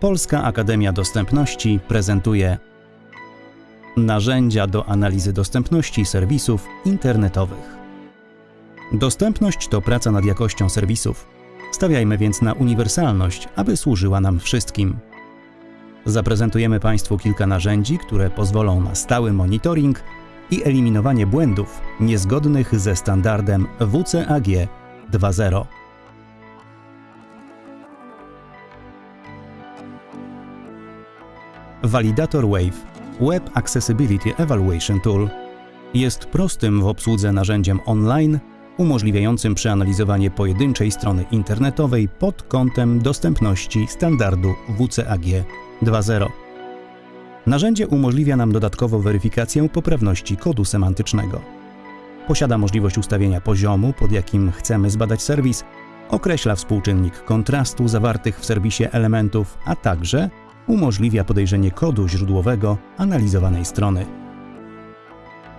Polska Akademia Dostępności prezentuje narzędzia do analizy dostępności serwisów internetowych. Dostępność to praca nad jakością serwisów. Stawiajmy więc na uniwersalność, aby służyła nam wszystkim. Zaprezentujemy Państwu kilka narzędzi, które pozwolą na stały monitoring i eliminowanie błędów niezgodnych ze standardem WCAG 2.0. Validator Wave Web Accessibility Evaluation Tool jest prostym w obsłudze narzędziem online umożliwiającym przeanalizowanie pojedynczej strony internetowej pod kątem dostępności standardu WCAG 2.0. Narzędzie umożliwia nam dodatkowo weryfikację poprawności kodu semantycznego. Posiada możliwość ustawienia poziomu, pod jakim chcemy zbadać serwis, określa współczynnik kontrastu zawartych w serwisie elementów, a także umożliwia podejrzenie kodu źródłowego analizowanej strony.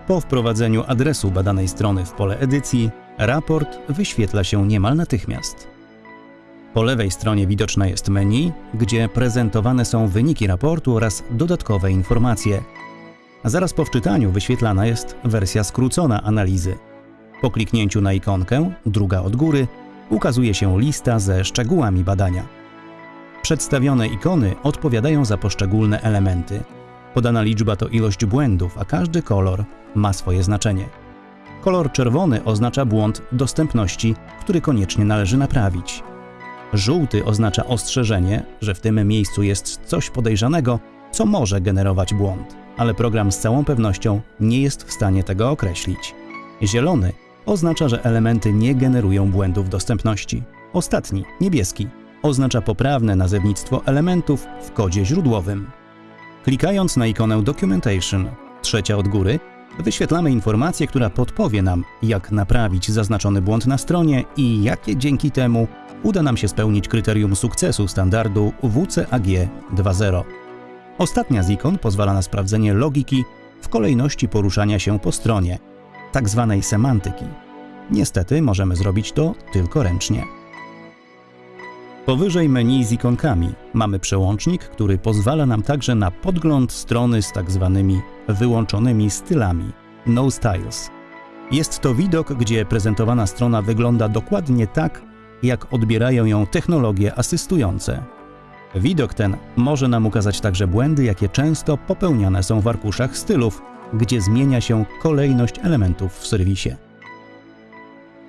Po wprowadzeniu adresu badanej strony w pole edycji, raport wyświetla się niemal natychmiast. Po lewej stronie widoczne jest menu, gdzie prezentowane są wyniki raportu oraz dodatkowe informacje. Zaraz po wczytaniu wyświetlana jest wersja skrócona analizy. Po kliknięciu na ikonkę, druga od góry, ukazuje się lista ze szczegółami badania. Przedstawione ikony odpowiadają za poszczególne elementy. Podana liczba to ilość błędów, a każdy kolor ma swoje znaczenie. Kolor czerwony oznacza błąd dostępności, który koniecznie należy naprawić. Żółty oznacza ostrzeżenie, że w tym miejscu jest coś podejrzanego, co może generować błąd, ale program z całą pewnością nie jest w stanie tego określić. Zielony oznacza, że elementy nie generują błędów dostępności. Ostatni, niebieski, oznacza poprawne nazewnictwo elementów w kodzie źródłowym. Klikając na ikonę Documentation, trzecia od góry, wyświetlamy informację, która podpowie nam, jak naprawić zaznaczony błąd na stronie i jakie dzięki temu uda nam się spełnić kryterium sukcesu standardu WCAG 2.0. Ostatnia z ikon pozwala na sprawdzenie logiki w kolejności poruszania się po stronie, tak zwanej semantyki. Niestety możemy zrobić to tylko ręcznie. Powyżej menu z ikonkami mamy przełącznik, który pozwala nam także na podgląd strony z tak zwanymi wyłączonymi stylami No Styles. Jest to widok, gdzie prezentowana strona wygląda dokładnie tak, jak odbierają ją technologie asystujące. Widok ten może nam ukazać także błędy, jakie często popełniane są w arkuszach stylów, gdzie zmienia się kolejność elementów w serwisie.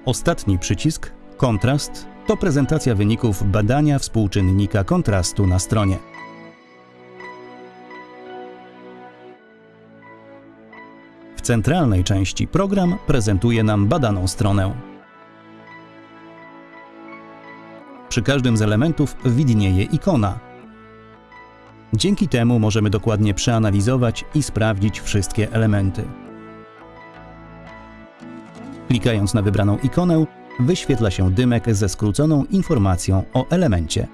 Ostatni przycisk, kontrast, to prezentacja wyników badania współczynnika kontrastu na stronie. W centralnej części program prezentuje nam badaną stronę. Przy każdym z elementów widnieje ikona. Dzięki temu możemy dokładnie przeanalizować i sprawdzić wszystkie elementy. Klikając na wybraną ikonę, wyświetla się dymek ze skróconą informacją o elemencie.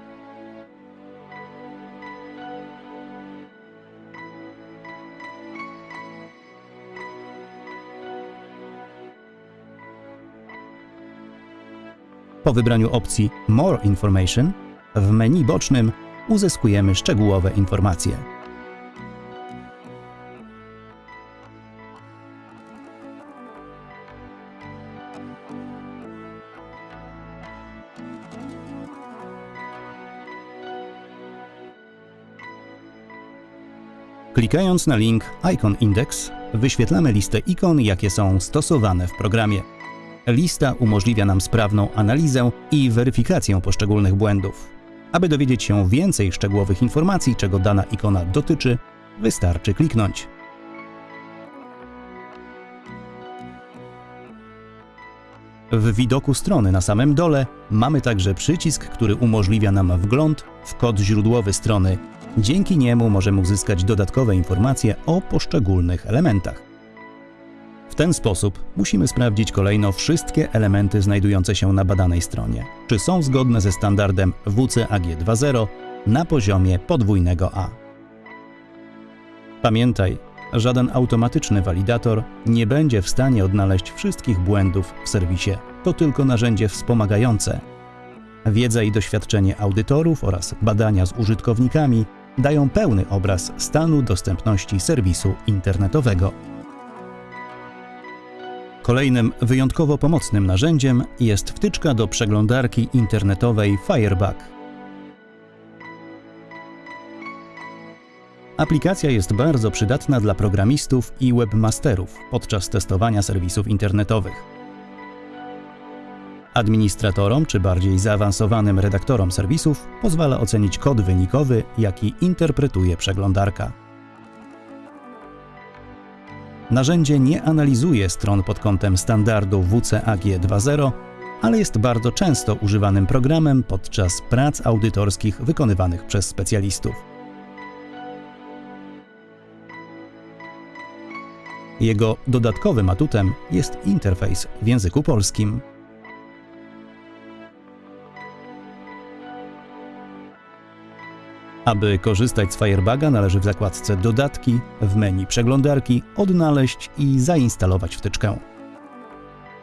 Po wybraniu opcji More Information w menu bocznym uzyskujemy szczegółowe informacje. Klikając na link Icon Index, wyświetlamy listę ikon, jakie są stosowane w programie. Lista umożliwia nam sprawną analizę i weryfikację poszczególnych błędów. Aby dowiedzieć się więcej szczegółowych informacji, czego dana ikona dotyczy, wystarczy kliknąć. W widoku strony na samym dole mamy także przycisk, który umożliwia nam wgląd w kod źródłowy strony. Dzięki niemu możemy uzyskać dodatkowe informacje o poszczególnych elementach. W ten sposób musimy sprawdzić kolejno wszystkie elementy znajdujące się na badanej stronie, czy są zgodne ze standardem WCAG 2.0 na poziomie podwójnego A. Pamiętaj, żaden automatyczny walidator nie będzie w stanie odnaleźć wszystkich błędów w serwisie. To tylko narzędzie wspomagające. Wiedza i doświadczenie audytorów oraz badania z użytkownikami dają pełny obraz stanu dostępności serwisu internetowego. Kolejnym wyjątkowo pomocnym narzędziem jest wtyczka do przeglądarki internetowej Firebug. Aplikacja jest bardzo przydatna dla programistów i webmasterów podczas testowania serwisów internetowych. Administratorom czy bardziej zaawansowanym redaktorom serwisów pozwala ocenić kod wynikowy, jaki interpretuje przeglądarka. Narzędzie nie analizuje stron pod kątem standardu WCAG 2.0, ale jest bardzo często używanym programem podczas prac audytorskich wykonywanych przez specjalistów. Jego dodatkowym atutem jest interfejs w języku polskim. Aby korzystać z Firebaga należy w zakładce Dodatki w menu przeglądarki odnaleźć i zainstalować wtyczkę.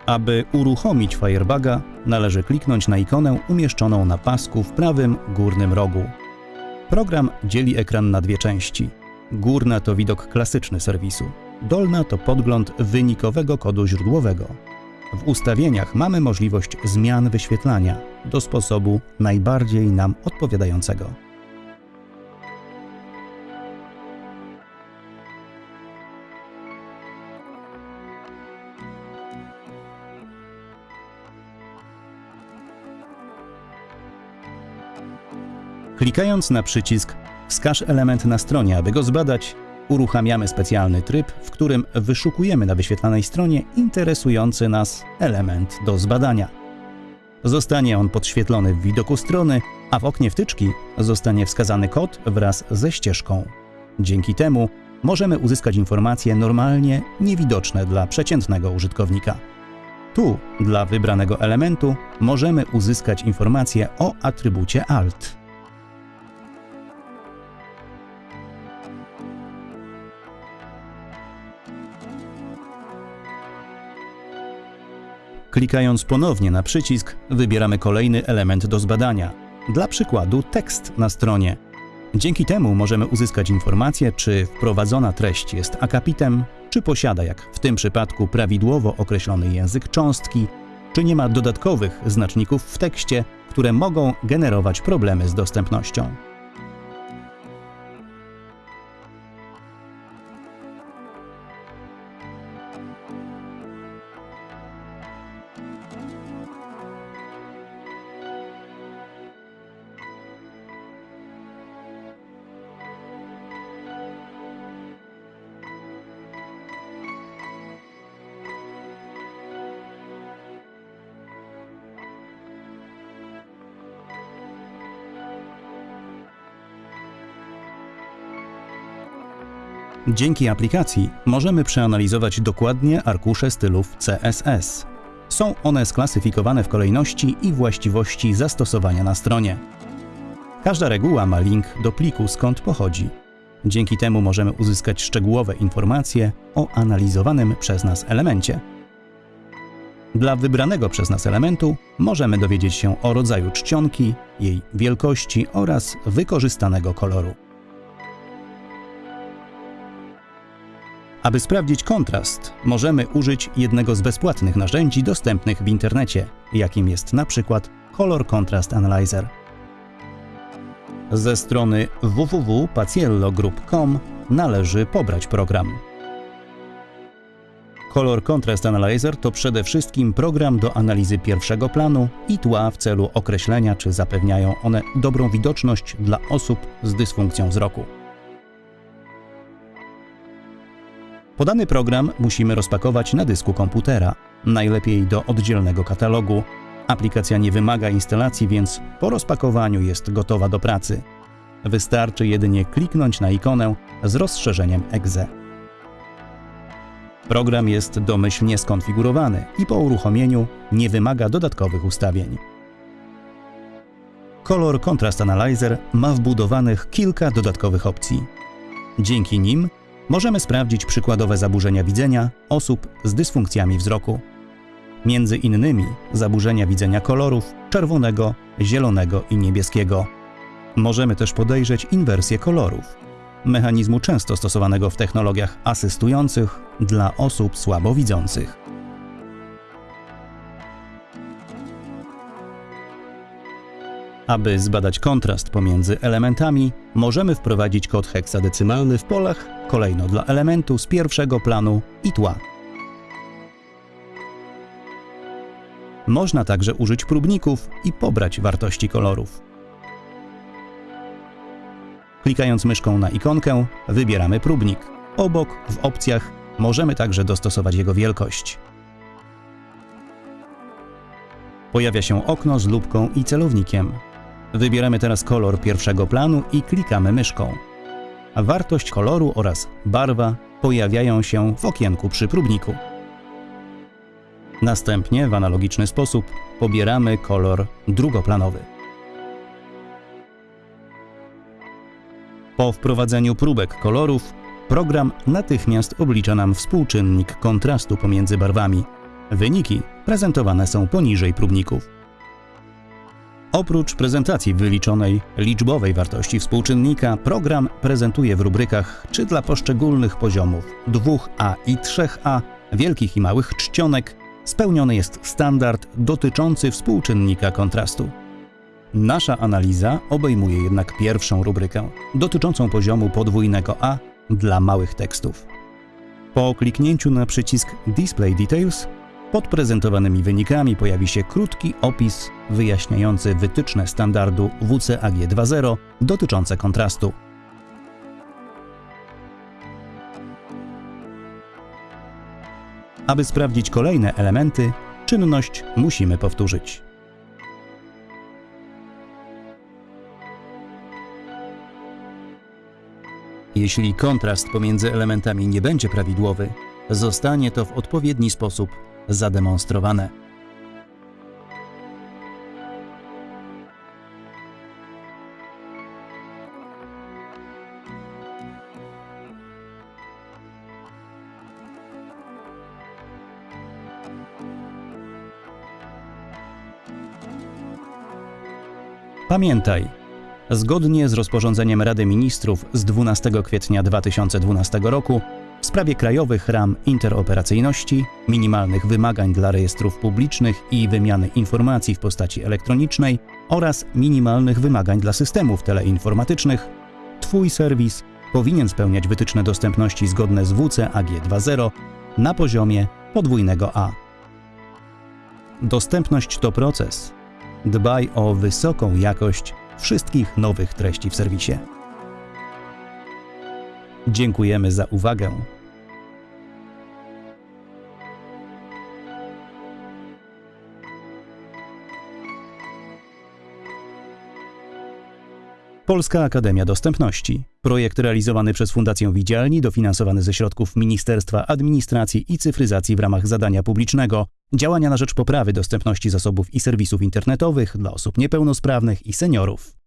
Aby uruchomić Firebaga należy kliknąć na ikonę umieszczoną na pasku w prawym górnym rogu. Program dzieli ekran na dwie części. Górna to widok klasyczny serwisu, dolna to podgląd wynikowego kodu źródłowego. W ustawieniach mamy możliwość zmian wyświetlania do sposobu najbardziej nam odpowiadającego. Klikając na przycisk Wskaż element na stronie, aby go zbadać, uruchamiamy specjalny tryb, w którym wyszukujemy na wyświetlanej stronie interesujący nas element do zbadania. Zostanie on podświetlony w widoku strony, a w oknie wtyczki zostanie wskazany kod wraz ze ścieżką. Dzięki temu możemy uzyskać informacje normalnie niewidoczne dla przeciętnego użytkownika. Tu, dla wybranego elementu, możemy uzyskać informacje o atrybucie alt. Klikając ponownie na przycisk, wybieramy kolejny element do zbadania. Dla przykładu tekst na stronie. Dzięki temu możemy uzyskać informację, czy wprowadzona treść jest akapitem, czy posiada, jak w tym przypadku, prawidłowo określony język cząstki, czy nie ma dodatkowych znaczników w tekście, które mogą generować problemy z dostępnością. Dzięki aplikacji możemy przeanalizować dokładnie arkusze stylów CSS. Są one sklasyfikowane w kolejności i właściwości zastosowania na stronie. Każda reguła ma link do pliku, skąd pochodzi. Dzięki temu możemy uzyskać szczegółowe informacje o analizowanym przez nas elemencie. Dla wybranego przez nas elementu możemy dowiedzieć się o rodzaju czcionki, jej wielkości oraz wykorzystanego koloru. Aby sprawdzić kontrast, możemy użyć jednego z bezpłatnych narzędzi dostępnych w internecie, jakim jest na przykład Color Contrast Analyzer. Ze strony www.paciellogroup.com należy pobrać program. Color Contrast Analyzer to przede wszystkim program do analizy pierwszego planu i tła w celu określenia, czy zapewniają one dobrą widoczność dla osób z dysfunkcją wzroku. Podany program musimy rozpakować na dysku komputera, najlepiej do oddzielnego katalogu. Aplikacja nie wymaga instalacji, więc po rozpakowaniu jest gotowa do pracy. Wystarczy jedynie kliknąć na ikonę z rozszerzeniem EXE. Program jest domyślnie skonfigurowany i po uruchomieniu nie wymaga dodatkowych ustawień. Color Contrast Analyzer ma wbudowanych kilka dodatkowych opcji. Dzięki nim możemy sprawdzić przykładowe zaburzenia widzenia osób z dysfunkcjami wzroku. Między innymi zaburzenia widzenia kolorów, czerwonego, zielonego i niebieskiego. Możemy też podejrzeć inwersję kolorów, mechanizmu często stosowanego w technologiach asystujących dla osób słabowidzących. Aby zbadać kontrast pomiędzy elementami, możemy wprowadzić kod heksadecymalny w polach kolejno dla elementu z pierwszego planu i tła. Można także użyć próbników i pobrać wartości kolorów. Klikając myszką na ikonkę, wybieramy próbnik. Obok, w opcjach, możemy także dostosować jego wielkość. Pojawia się okno z lupką i celownikiem. Wybieramy teraz kolor pierwszego planu i klikamy myszką. Wartość koloru oraz barwa pojawiają się w okienku przy próbniku. Następnie w analogiczny sposób pobieramy kolor drugoplanowy. Po wprowadzeniu próbek kolorów, program natychmiast oblicza nam współczynnik kontrastu pomiędzy barwami. Wyniki prezentowane są poniżej próbników. Oprócz prezentacji wyliczonej liczbowej wartości współczynnika, program prezentuje w rubrykach czy dla poszczególnych poziomów 2A i 3A, wielkich i małych czcionek, spełniony jest standard dotyczący współczynnika kontrastu. Nasza analiza obejmuje jednak pierwszą rubrykę, dotyczącą poziomu podwójnego A dla małych tekstów. Po kliknięciu na przycisk Display Details pod prezentowanymi wynikami pojawi się krótki opis wyjaśniający wytyczne standardu WCAG 2.0 dotyczące kontrastu. Aby sprawdzić kolejne elementy, czynność musimy powtórzyć. Jeśli kontrast pomiędzy elementami nie będzie prawidłowy, zostanie to w odpowiedni sposób zademonstrowane. Pamiętaj, zgodnie z rozporządzeniem Rady Ministrów z 12 kwietnia 2012 roku w sprawie krajowych ram interoperacyjności, minimalnych wymagań dla rejestrów publicznych i wymiany informacji w postaci elektronicznej oraz minimalnych wymagań dla systemów teleinformatycznych, Twój serwis powinien spełniać wytyczne dostępności zgodne z WCAG 2.0 na poziomie podwójnego A. Dostępność to proces. Dbaj o wysoką jakość wszystkich nowych treści w serwisie. Dziękujemy za uwagę. Polska Akademia Dostępności. Projekt realizowany przez Fundację Widzialni, dofinansowany ze środków Ministerstwa Administracji i Cyfryzacji w ramach zadania publicznego. Działania na rzecz poprawy dostępności zasobów i serwisów internetowych dla osób niepełnosprawnych i seniorów.